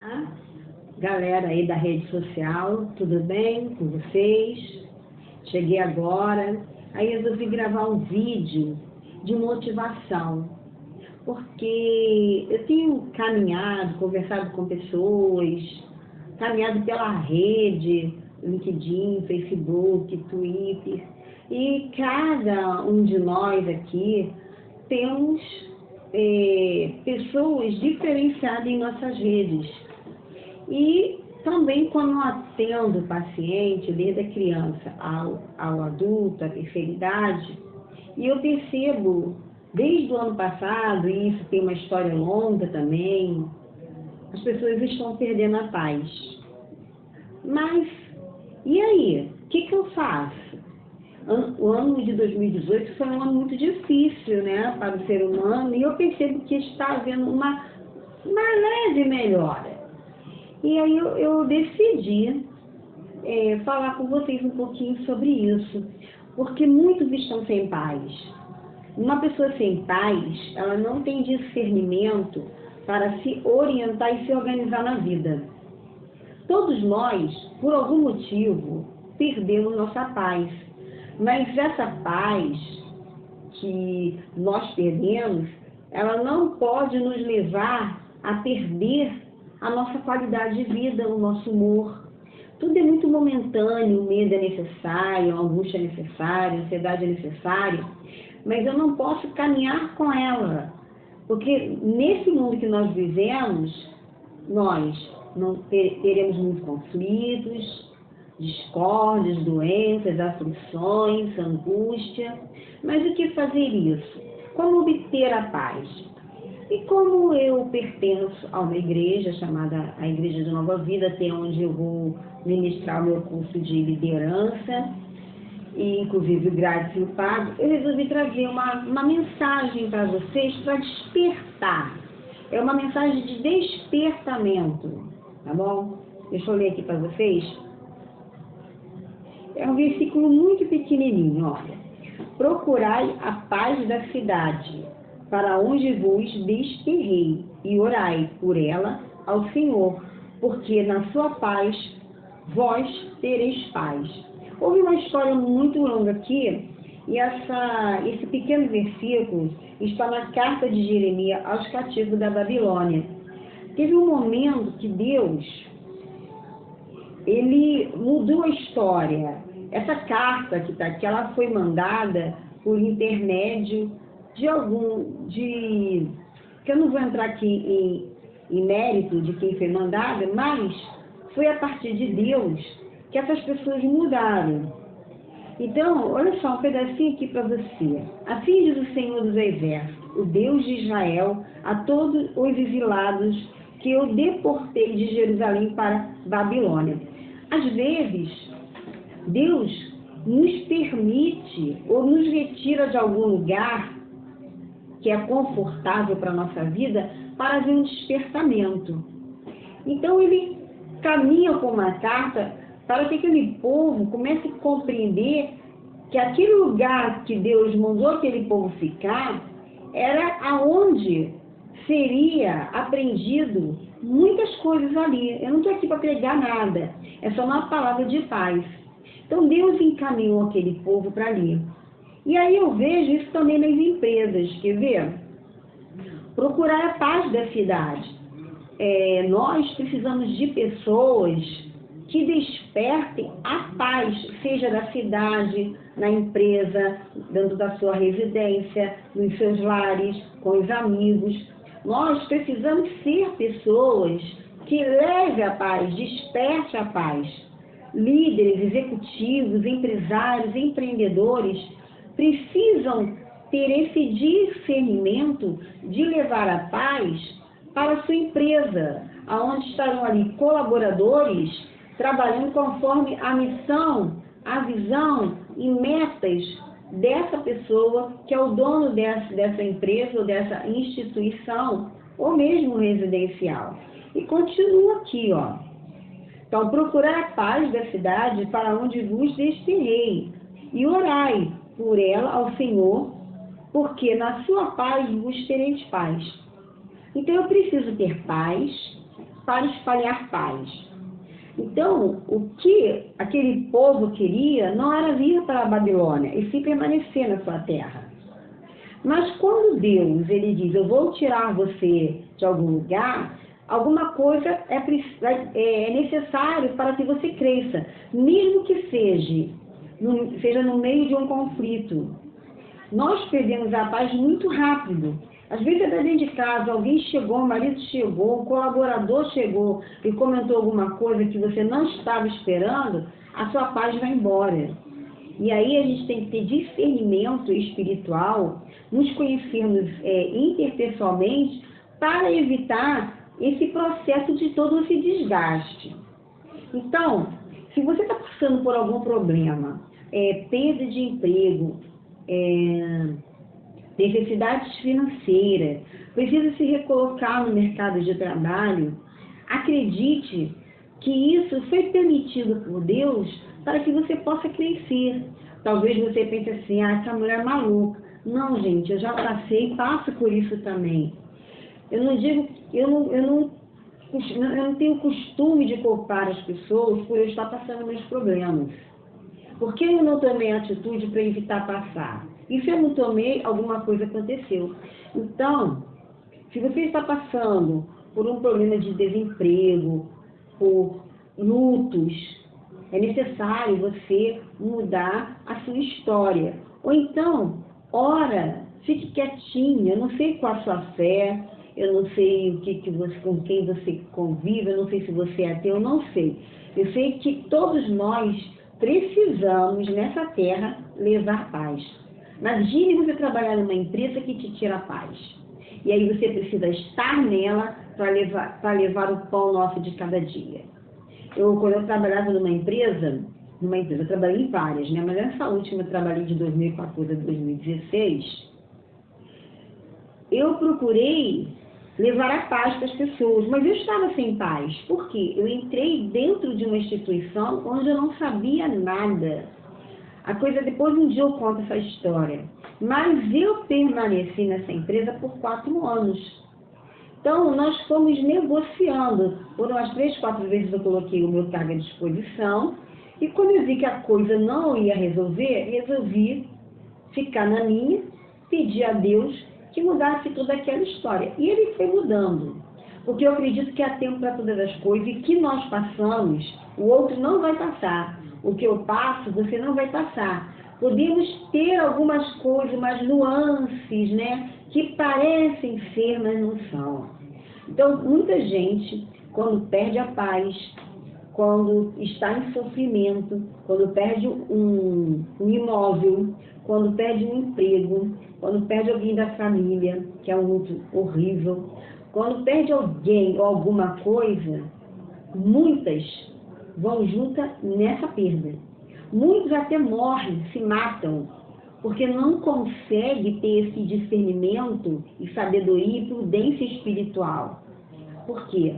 Olá, galera aí da rede social, tudo bem com vocês? Cheguei agora, aí resolvi gravar um vídeo de motivação, porque eu tenho caminhado, conversado com pessoas, caminhado pela rede, LinkedIn, Facebook, Twitter, e cada um de nós aqui temos é, pessoas diferenciadas em nossas redes e também quando atendo o paciente, desde a criança ao, ao adulto, à terceira idade, e eu percebo, desde o ano passado, e isso tem uma história longa também, as pessoas estão perdendo a paz. Mas, e aí? O que, que eu faço? O ano de 2018 foi um ano muito difícil né, para o ser humano e eu percebo que está havendo uma, uma leve melhora. E aí eu, eu decidi é, falar com vocês um pouquinho sobre isso, porque muitos estão sem paz. Uma pessoa sem paz, ela não tem discernimento para se orientar e se organizar na vida. Todos nós, por algum motivo, perdemos nossa paz. Mas essa paz que nós perdemos, ela não pode nos levar a perder a nossa qualidade de vida, o nosso humor. Tudo é muito momentâneo, o medo é necessário, a angústia é necessária, a ansiedade é necessária, mas eu não posso caminhar com ela, porque nesse mundo que nós vivemos, nós não teremos muitos conflitos, discórdias, doenças, aflições, angústia. Mas o que fazer isso? Como obter a paz? E como eu pertenço a uma igreja chamada a Igreja de Nova Vida, até onde eu vou ministrar o meu curso de liderança, e inclusive grátis e pago, eu resolvi trazer uma, uma mensagem para vocês para despertar. É uma mensagem de despertamento, tá bom? Deixa eu ler aqui para vocês. É um versículo muito pequenininho, olha. Procurai a paz da cidade para onde vos desterrei, e orai por ela ao Senhor, porque na sua paz vós tereis paz. Houve uma história muito longa aqui, e essa, esse pequeno versículo está na carta de Jeremias aos cativos da Babilônia. Teve um momento que Deus, ele mudou a história. Essa carta que está aqui, ela foi mandada por intermédio de algum, de, que eu não vou entrar aqui em, em mérito de quem foi mandada, mas foi a partir de Deus que essas pessoas mudaram. Então, olha só um pedacinho aqui para você. Assim diz o Senhor dos Exércitos, o Deus de Israel, a todos os exilados que eu deportei de Jerusalém para Babilônia. Às vezes, Deus nos permite ou nos retira de algum lugar que é confortável para a nossa vida, para haver um despertamento. Então ele caminha com uma carta para que aquele povo comece a compreender que aquele lugar que Deus mandou aquele povo ficar era aonde seria aprendido muitas coisas ali. Eu não estou aqui para pregar nada, é só uma palavra de paz. Então Deus encaminhou aquele povo para ali. E aí eu vejo isso também nas empresas, quer ver? Procurar a paz da cidade. É, nós precisamos de pessoas que despertem a paz, seja da cidade, na empresa, dentro da sua residência, nos seus lares, com os amigos. Nós precisamos ser pessoas que levem a paz, desperte a paz. Líderes, executivos, empresários, empreendedores precisam ter esse discernimento de levar a paz para a sua empresa, aonde estarão ali colaboradores trabalhando conforme a missão, a visão e metas dessa pessoa que é o dono dessa, dessa empresa ou dessa instituição ou mesmo residencial. E continua aqui, ó. Então, procurar a paz da cidade para onde vos destinei e orai por ela ao Senhor, porque na sua paz vos tereis paz. Então eu preciso ter paz para espalhar paz. Então, o que aquele povo queria não era vir para a Babilônia, e sim permanecer na sua terra. Mas quando Deus ele diz, eu vou tirar você de algum lugar, alguma coisa é, é, é necessário para que você cresça, mesmo que seja no, seja no meio de um conflito. Nós perdemos a paz muito rápido. Às vezes até dentro de casa, alguém chegou, o marido chegou, o colaborador chegou e comentou alguma coisa que você não estava esperando, a sua paz vai embora. E aí a gente tem que ter discernimento espiritual, nos conhecermos é, interpessoalmente para evitar esse processo de todo esse desgaste. Então, se você está passando por algum problema, é, perda de emprego, é, necessidades financeiras, precisa se recolocar no mercado de trabalho, acredite que isso foi permitido por Deus para que você possa crescer. Talvez você pense assim, ah, essa mulher é maluca. Não, gente, eu já passei e passo por isso também. Eu não digo, eu não, eu não, eu não tenho costume de culpar as pessoas por eu estar passando meus problemas. Por que eu não tomei atitude para evitar passar? E se eu não tomei, alguma coisa aconteceu. Então, se você está passando por um problema de desemprego, por lutos, é necessário você mudar a sua história. Ou então, ora, fique quietinha, eu não sei qual a sua fé, eu não sei o que, que você, com quem você convive, eu não sei se você é ateu, eu não sei. Eu sei que todos nós precisamos nessa terra levar paz. Imagine você trabalhar numa empresa que te tira a paz. E aí você precisa estar nela para levar, levar o pão nosso de cada dia. Eu, quando eu trabalhava numa empresa, numa empresa, eu trabalhei em várias, né? Mas essa última eu trabalhei de 2014 a 2016, eu procurei levar a paz para as pessoas, mas eu estava sem paz. Por quê? Eu entrei dentro de uma instituição onde eu não sabia nada. A coisa, depois um dia eu conto essa história. Mas eu permaneci nessa empresa por quatro anos. Então, nós fomos negociando. Por umas três, quatro vezes eu coloquei o meu cargo à disposição. E quando eu vi que a coisa não ia resolver, resolvi ficar na minha, pedir a Deus que mudasse toda aquela história. E ele foi mudando. Porque eu acredito que há tempo para todas as coisas e que nós passamos, o outro não vai passar. O que eu passo, você não vai passar. Podemos ter algumas coisas, umas nuances, né? Que parecem ser, mas não são. Então, muita gente, quando perde a paz, quando está em sofrimento, quando perde um, um imóvel, quando perde um emprego, quando perde alguém da família, que é um horrível, quando perde alguém ou alguma coisa, muitas vão juntas nessa perda. Muitos até morrem, se matam, porque não conseguem ter esse discernimento e sabedoria e prudência espiritual. Por quê?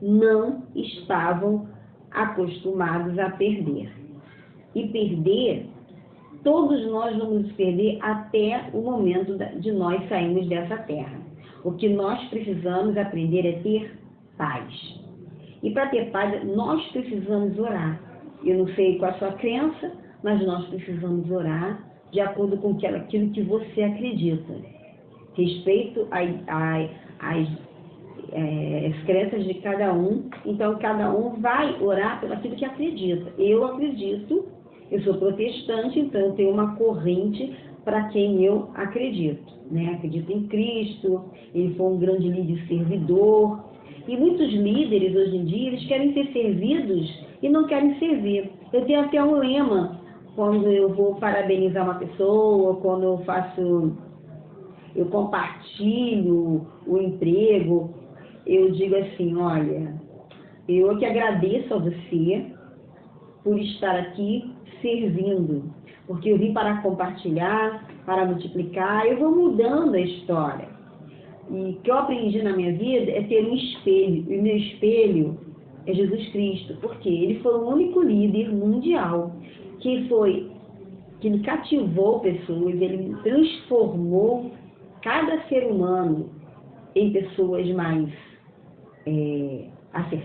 Não estavam acostumados a perder. E perder todos nós vamos perder até o momento de nós sairmos dessa terra. O que nós precisamos aprender é ter paz. E para ter paz, nós precisamos orar. Eu não sei qual a sua crença, mas nós precisamos orar de acordo com aquilo que você acredita. Respeito às é, crenças de cada um, então cada um vai orar pelo aquilo que acredita. Eu acredito eu sou protestante, então eu tenho uma corrente para quem eu acredito. Né? Acredito em Cristo, ele foi um grande líder servidor. E muitos líderes hoje em dia, eles querem ser servidos e não querem servir. Eu tenho até um lema quando eu vou parabenizar uma pessoa, quando eu faço, eu compartilho o emprego, eu digo assim, olha, eu que agradeço a você por estar aqui servindo, porque eu vim para compartilhar, para multiplicar, eu vou mudando a história. E o que eu aprendi na minha vida é ter um espelho, e o meu espelho é Jesus Cristo, porque ele foi o único líder mundial que foi que ele cativou pessoas, ele transformou cada ser humano em pessoas mais é, acessar.